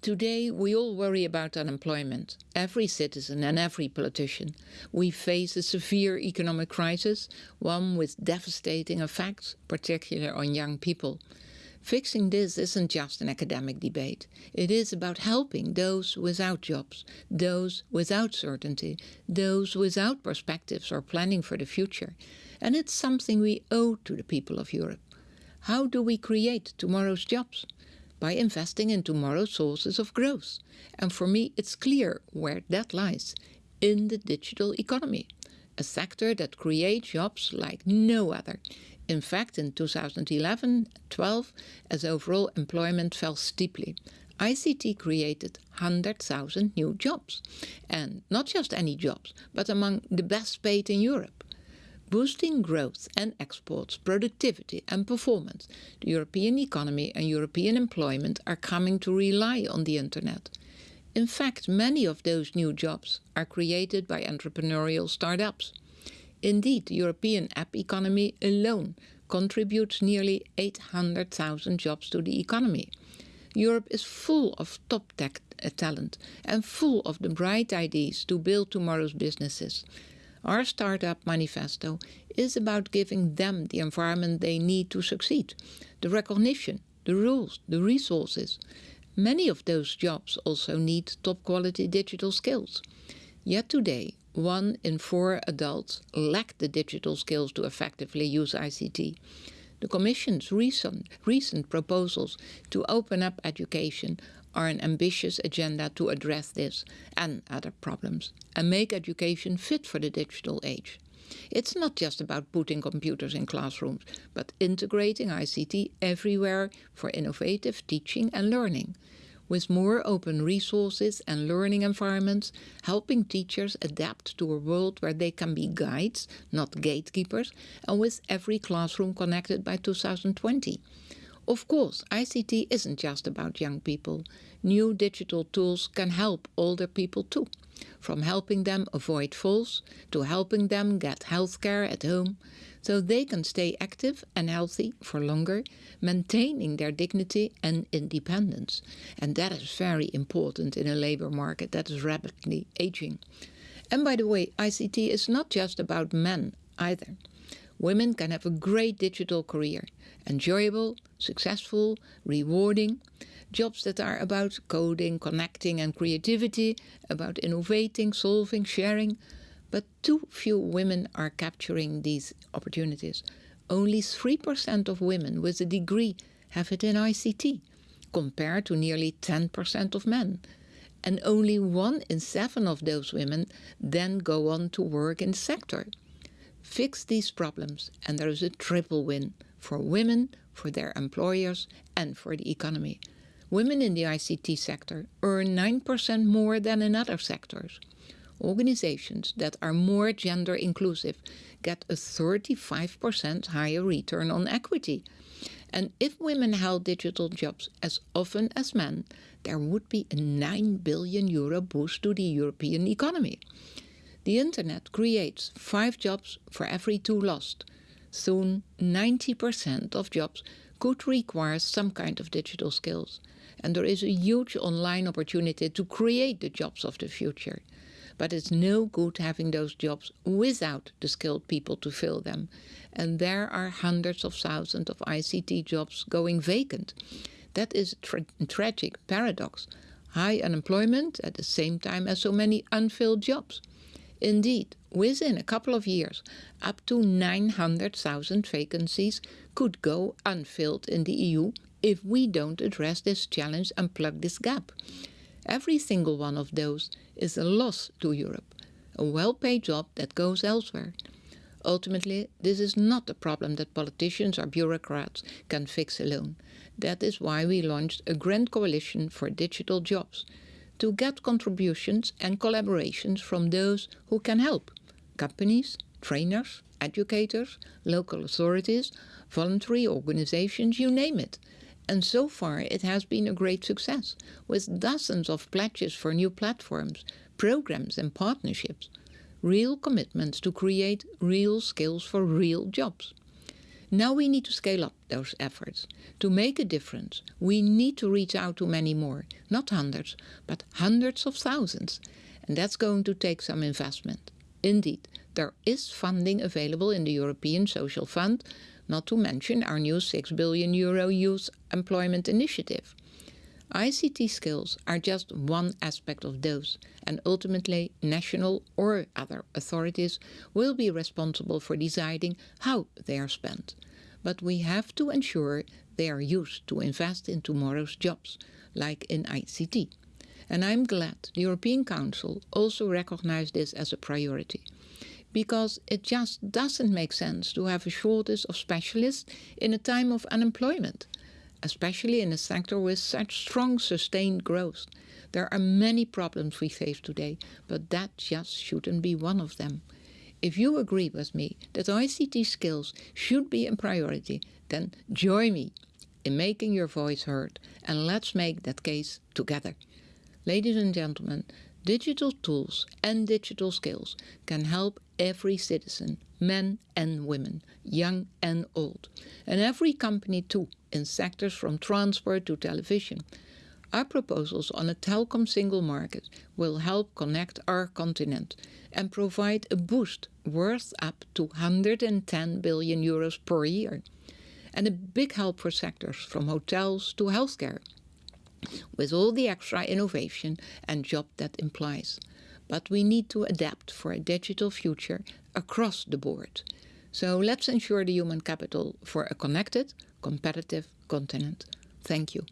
Today, we all worry about unemployment. Every citizen and every politician. We face a severe economic crisis, one with devastating effects, particularly on young people. Fixing this isn't just an academic debate. It is about helping those without jobs, those without certainty, those without perspectives or planning for the future. And it's something we owe to the people of Europe. How do we create tomorrow's jobs? By investing in tomorrow's sources of growth. And for me, it's clear where that lies in the digital economy, a sector that creates jobs like no other. In fact, in 2011-12, as overall employment fell steeply, ICT created 100,000 new jobs. And not just any jobs, but among the best paid in Europe boosting growth and exports, productivity and performance, the European economy and European employment are coming to rely on the internet. In fact, many of those new jobs are created by entrepreneurial startups. Indeed, the European app economy alone contributes nearly 800,000 jobs to the economy. Europe is full of top tech talent and full of the bright ideas to build tomorrow's businesses. Our Startup Manifesto is about giving them the environment they need to succeed, the recognition, the rules, the resources. Many of those jobs also need top quality digital skills. Yet today, one in four adults lack the digital skills to effectively use ICT. The Commission's recent, recent proposals to open up education are an ambitious agenda to address this and other problems and make education fit for the digital age. It's not just about putting computers in classrooms, but integrating ICT everywhere for innovative teaching and learning. With more open resources and learning environments, helping teachers adapt to a world where they can be guides, not gatekeepers, and with every classroom connected by 2020. Of course, ICT isn't just about young people. New digital tools can help older people too, from helping them avoid falls to helping them get healthcare at home, so they can stay active and healthy for longer, maintaining their dignity and independence. And that is very important in a labor market that is rapidly aging. And by the way, ICT is not just about men either women can have a great digital career, enjoyable, successful, rewarding, jobs that are about coding, connecting and creativity, about innovating, solving, sharing. But too few women are capturing these opportunities. Only 3% of women with a degree have it in ICT, compared to nearly 10% of men. And only one in seven of those women then go on to work in the sector. Fix these problems and there is a triple win for women, for their employers and for the economy. Women in the ICT sector earn 9% more than in other sectors. Organizations that are more gender inclusive get a 35% higher return on equity. And if women held digital jobs as often as men, there would be a 9 billion euro boost to the European economy. The internet creates five jobs for every two lost. Soon 90% of jobs could require some kind of digital skills. And there is a huge online opportunity to create the jobs of the future. But it's no good having those jobs without the skilled people to fill them. And there are hundreds of thousands of ICT jobs going vacant. That is a tra tragic paradox. High unemployment at the same time as so many unfilled jobs. Indeed, within a couple of years, up to 900,000 vacancies could go unfilled in the EU if we don't address this challenge and plug this gap. Every single one of those is a loss to Europe, a well-paid job that goes elsewhere. Ultimately, this is not a problem that politicians or bureaucrats can fix alone. That is why we launched a grand coalition for digital jobs, to get contributions and collaborations from those who can help companies, trainers, educators, local authorities, voluntary organizations, you name it. And so far it has been a great success, with dozens of pledges for new platforms, programs and partnerships. Real commitments to create real skills for real jobs. Now we need to scale up those efforts. To make a difference, we need to reach out to many more, not hundreds, but hundreds of thousands. And that's going to take some investment. Indeed, there is funding available in the European Social Fund, not to mention our new 6 billion euro youth employment initiative. ICT skills are just one aspect of those, and ultimately national or other authorities will be responsible for deciding how they are spent. But we have to ensure they are used to invest in tomorrow's jobs, like in ICT. And I'm glad the European Council also recognized this as a priority. Because it just doesn't make sense to have a shortage of specialists in a time of unemployment especially in a sector with such strong sustained growth. There are many problems we face today, but that just shouldn't be one of them. If you agree with me that ICT skills should be a priority, then join me in making your voice heard and let's make that case together. Ladies and gentlemen, digital tools and digital skills can help every citizen, men and women, young and old, and every company too, in sectors from transport to television. Our proposals on a telecom single market will help connect our continent and provide a boost worth up to 110 billion euros per year. And a big help for sectors from hotels to healthcare, with all the extra innovation and job that implies. But we need to adapt for a digital future across the board. So let's ensure the human capital for a connected, competitive continent. Thank you.